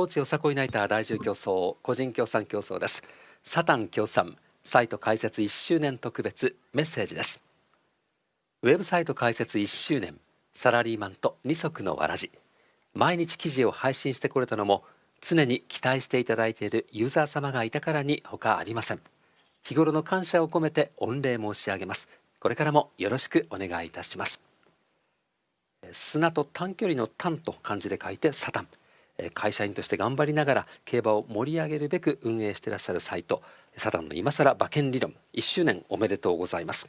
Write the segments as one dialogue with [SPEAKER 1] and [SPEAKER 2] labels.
[SPEAKER 1] 高知よさこいナイター第10競争個人協賛競争です。サタン協賛サイト開設1周年特別メッセージです。ウェブサイト開設1周年サラリーマンと二足のわらじ毎日記事を配信してこれたのも常に期待していただいているユーザー様がいたからに他ありません。日頃の感謝を込めて御礼申し上げます。これからもよろしくお願いいたします。砂と短距離の短と漢字で書いてサタン。会社員として頑張りながら競馬を盛り上げるべく運営していらっしゃるサイトサタンの今更馬券理論1周年おめでとうございます。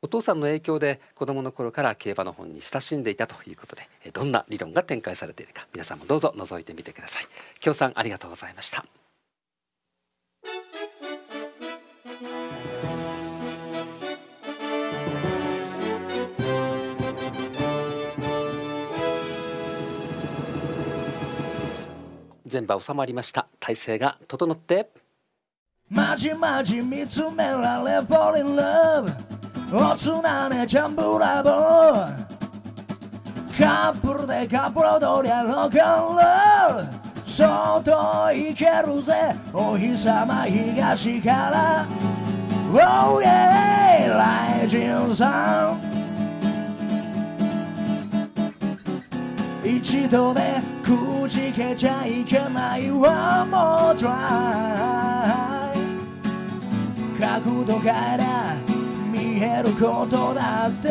[SPEAKER 1] お父さんの影響で子供の頃から競馬の本に親しんでいたということでどんな理論が展開されているか皆さんもどうぞ覗いてみてください。京さんありがとうございました。全場収まりました。体勢が整って。
[SPEAKER 2] まじまじ見つめられ Fall in love おつなねジャンブラボー。カップルでカップル踊りゃロックンロール。外行けるぜお日様東から。Oh yeah ライジンさん。一度でくじけちゃいけないわもう try 角度から見えることだって。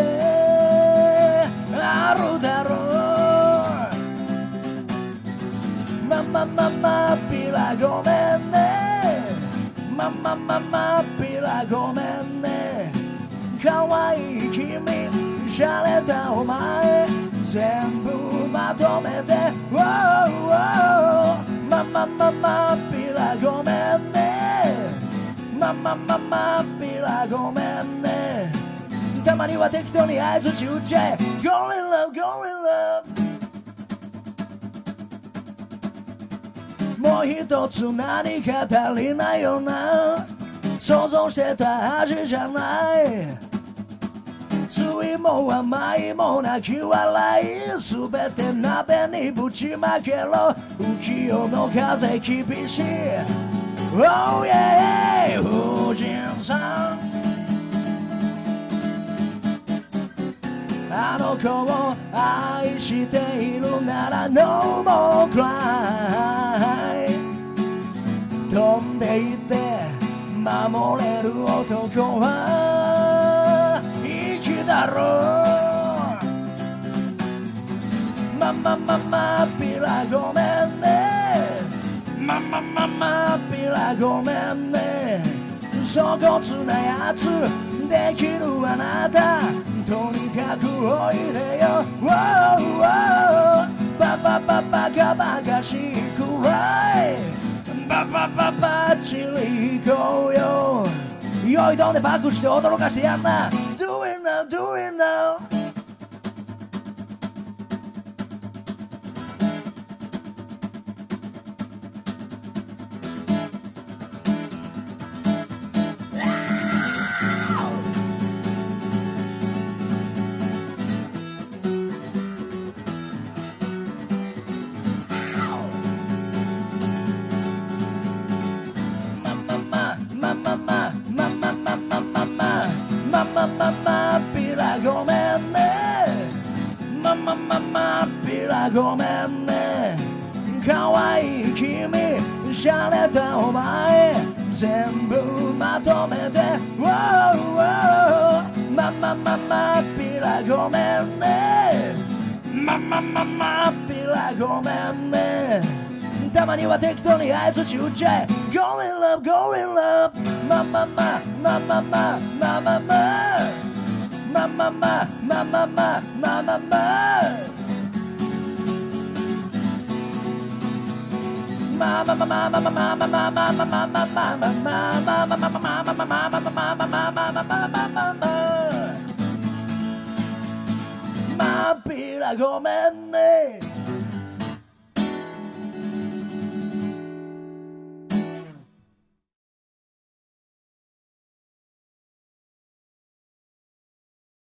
[SPEAKER 2] あるだろう。ままままピラごめんね。ままままピラごめんね。可愛い君洒落たお前。全部まとめて。ままままピラごめんねままままピラごめんねたまには適当に合図打っちゃえ Go in love, go in love もう一つ何か足りないよな想像してた味じゃないいも甘いも泣き笑いすべて鍋にぶちまけろ。浮世の風厳しい。Oh yeah 夫人さん。あの子を愛しているなら No more cry 飛んでいって守れる男はだろうままままピラごめんねままままピラごめんね粗骨なやつできるあなたとにかくおいでよ Wow, wow ババババカバカしいくらいババババッチリ行こうよ酔いどんでバクして驚かしてやんな now, doing now. mama, mama, mama, mama, mama, mama. 君しゃれたお前全部まとめて Wow, ままままピラごめんね。ままままピラごめんね。たまには適当に合図打っちゃえ。Go in love, go in love まままままままままままままままままま。Ma pila come me.